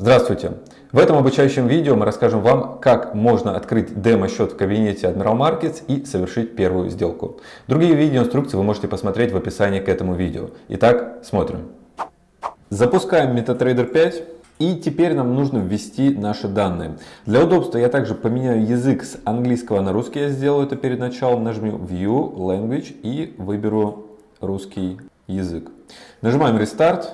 Здравствуйте! В этом обучающем видео мы расскажем вам, как можно открыть демо-счет в кабинете Admiral Markets и совершить первую сделку. Другие видеоинструкции вы можете посмотреть в описании к этому видео. Итак, смотрим. Запускаем MetaTrader 5. И теперь нам нужно ввести наши данные. Для удобства я также поменяю язык с английского на русский. Я сделаю это перед началом. Нажму View Language и выберу русский язык. Нажимаем Restart.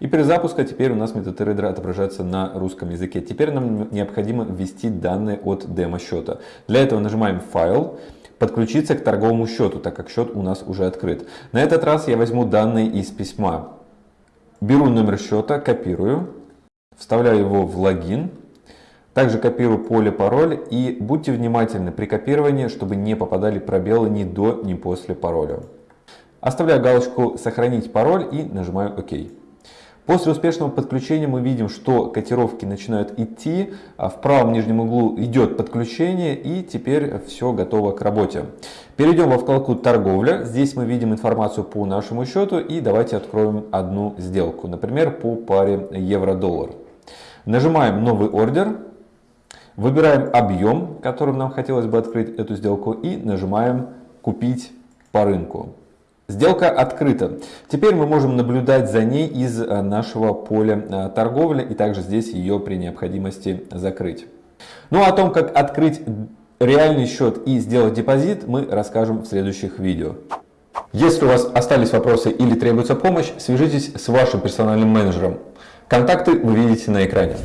И при запуске теперь у нас MetaTrader отображается на русском языке. Теперь нам необходимо ввести данные от демо-счета. Для этого нажимаем «Файл», «Подключиться к торговому счету», так как счет у нас уже открыт. На этот раз я возьму данные из письма. Беру номер счета, копирую, вставляю его в логин. Также копирую поле пароль и будьте внимательны при копировании, чтобы не попадали пробелы ни до, ни после пароля. Оставляю галочку «Сохранить пароль» и нажимаю «Ок». После успешного подключения мы видим, что котировки начинают идти, а в правом нижнем углу идет подключение и теперь все готово к работе. Перейдем во вкладку торговля. Здесь мы видим информацию по нашему счету и давайте откроем одну сделку, например, по паре евро-доллар. Нажимаем новый ордер, выбираем объем, которым нам хотелось бы открыть эту сделку и нажимаем купить по рынку. Сделка открыта. Теперь мы можем наблюдать за ней из э, нашего поля э, торговли и также здесь ее при необходимости закрыть. Ну а о том, как открыть реальный счет и сделать депозит, мы расскажем в следующих видео. Если у вас остались вопросы или требуется помощь, свяжитесь с вашим персональным менеджером. Контакты вы видите на экране.